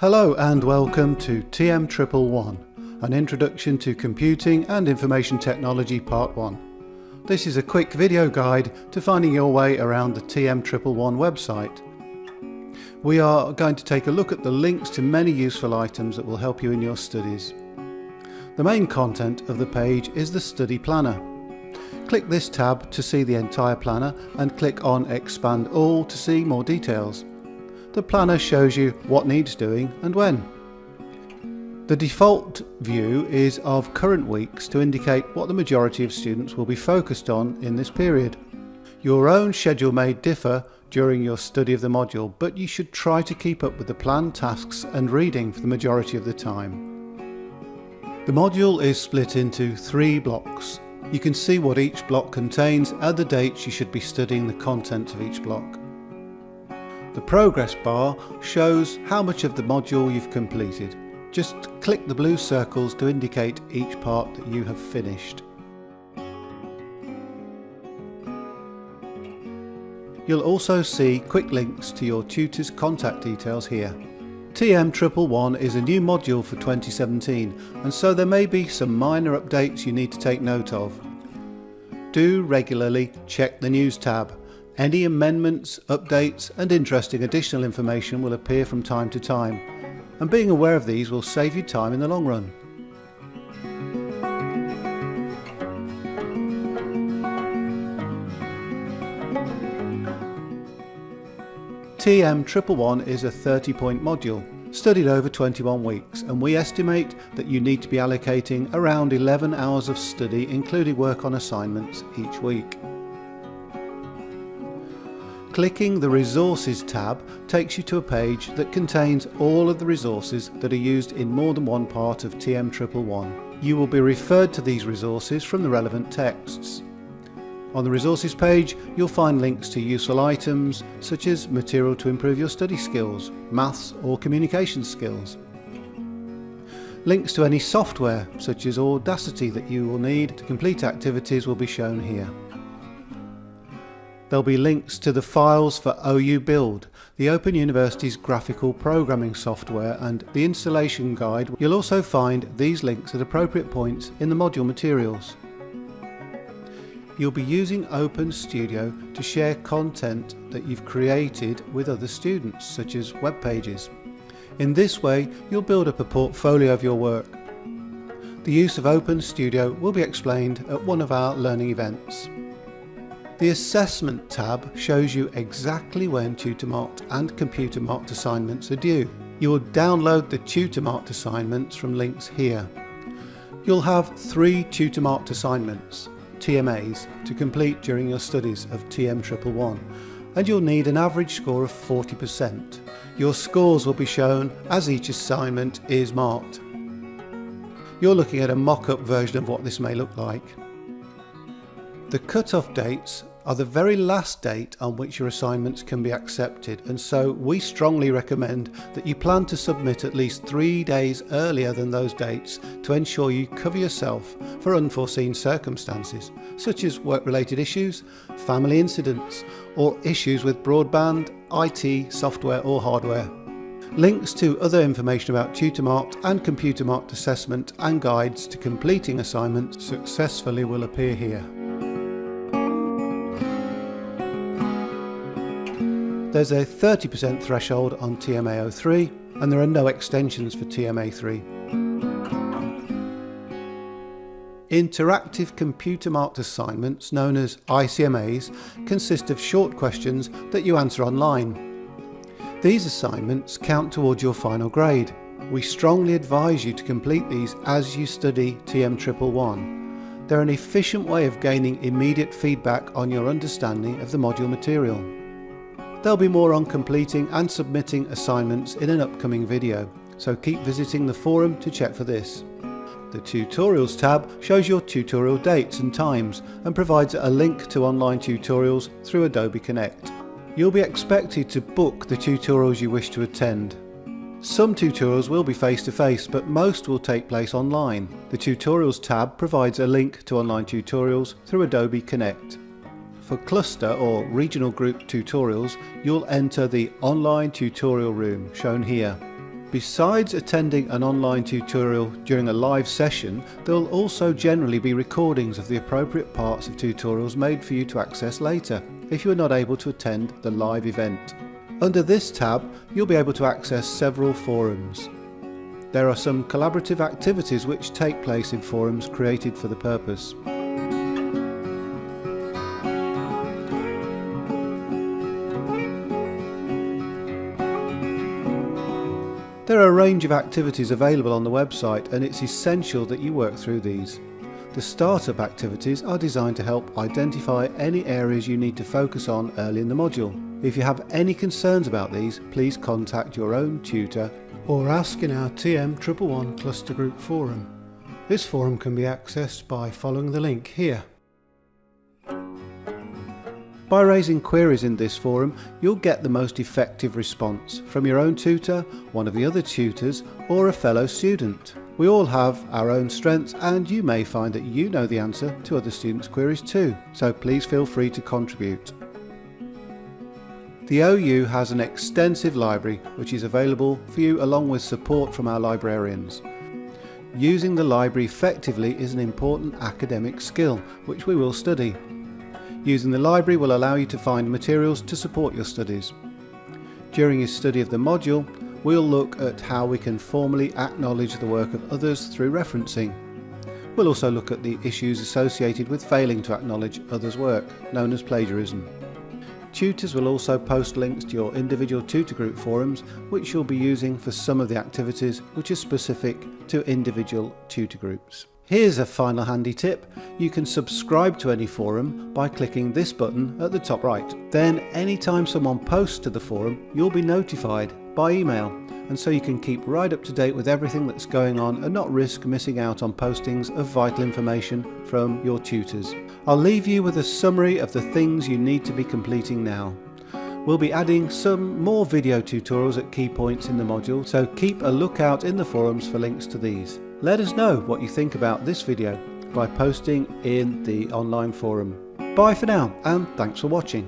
Hello and welcome to TM Triple One, an introduction to computing and information technology part 1. This is a quick video guide to finding your way around the TM Triple One website. We are going to take a look at the links to many useful items that will help you in your studies. The main content of the page is the study planner. Click this tab to see the entire planner and click on expand all to see more details the planner shows you what needs doing and when. The default view is of current weeks to indicate what the majority of students will be focused on in this period. Your own schedule may differ during your study of the module, but you should try to keep up with the planned tasks and reading for the majority of the time. The module is split into three blocks. You can see what each block contains and the dates you should be studying the content of each block. The progress bar shows how much of the module you've completed. Just click the blue circles to indicate each part that you have finished. You'll also see quick links to your tutor's contact details here. TM111 is a new module for 2017 and so there may be some minor updates you need to take note of. Do regularly check the News tab any amendments, updates and interesting additional information will appear from time to time and being aware of these will save you time in the long run. TM111 is a 30 point module studied over 21 weeks and we estimate that you need to be allocating around 11 hours of study including work on assignments each week. Clicking the Resources tab takes you to a page that contains all of the resources that are used in more than one part of TM111. You will be referred to these resources from the relevant texts. On the resources page you'll find links to useful items such as material to improve your study skills, maths or communication skills. Links to any software such as Audacity that you will need to complete activities will be shown here. There'll be links to the files for OU Build, the Open University's graphical programming software and the installation guide. You'll also find these links at appropriate points in the module materials. You'll be using Open Studio to share content that you've created with other students, such as web pages. In this way, you'll build up a portfolio of your work. The use of Open Studio will be explained at one of our learning events. The Assessment tab shows you exactly when tutor marked and computer marked assignments are due. You will download the tutor marked assignments from links here. You'll have three tutor marked assignments, TMAs, to complete during your studies of TM111 and you'll need an average score of 40%. Your scores will be shown as each assignment is marked. You're looking at a mock-up version of what this may look like. The cut-off dates are the very last date on which your assignments can be accepted and so we strongly recommend that you plan to submit at least three days earlier than those dates to ensure you cover yourself for unforeseen circumstances such as work-related issues, family incidents or issues with broadband, IT, software or hardware. Links to other information about tutor marked and computer marked assessment and guides to completing assignments successfully will appear here. There's a 30% threshold on TMA03 and there are no extensions for TMA3. Interactive computer marked assignments, known as ICMAs, consist of short questions that you answer online. These assignments count towards your final grade. We strongly advise you to complete these as you study TM111. They're an efficient way of gaining immediate feedback on your understanding of the module material. There'll be more on completing and submitting assignments in an upcoming video, so keep visiting the forum to check for this. The Tutorials tab shows your tutorial dates and times and provides a link to online tutorials through Adobe Connect. You'll be expected to book the tutorials you wish to attend. Some tutorials will be face-to-face, -face, but most will take place online. The Tutorials tab provides a link to online tutorials through Adobe Connect. For cluster or regional group tutorials, you'll enter the online tutorial room shown here. Besides attending an online tutorial during a live session, there will also generally be recordings of the appropriate parts of tutorials made for you to access later, if you are not able to attend the live event. Under this tab, you'll be able to access several forums. There are some collaborative activities which take place in forums created for the purpose. There are a range of activities available on the website and it's essential that you work through these. The startup activities are designed to help identify any areas you need to focus on early in the module. If you have any concerns about these, please contact your own tutor or ask in our TM111 Cluster Group forum. This forum can be accessed by following the link here. By raising queries in this forum, you'll get the most effective response from your own tutor, one of the other tutors, or a fellow student. We all have our own strengths and you may find that you know the answer to other students' queries too, so please feel free to contribute. The OU has an extensive library which is available for you along with support from our librarians. Using the library effectively is an important academic skill which we will study. Using the library will allow you to find materials to support your studies. During your study of the module, we'll look at how we can formally acknowledge the work of others through referencing. We'll also look at the issues associated with failing to acknowledge others' work, known as plagiarism. Tutors will also post links to your individual tutor group forums which you'll be using for some of the activities which are specific to individual tutor groups. Here's a final handy tip. You can subscribe to any forum by clicking this button at the top right. Then anytime someone posts to the forum, you'll be notified by email and so you can keep right up to date with everything that's going on and not risk missing out on postings of vital information from your tutors. I'll leave you with a summary of the things you need to be completing now. We'll be adding some more video tutorials at key points in the module, so keep a lookout in the forums for links to these. Let us know what you think about this video by posting in the online forum. Bye for now and thanks for watching.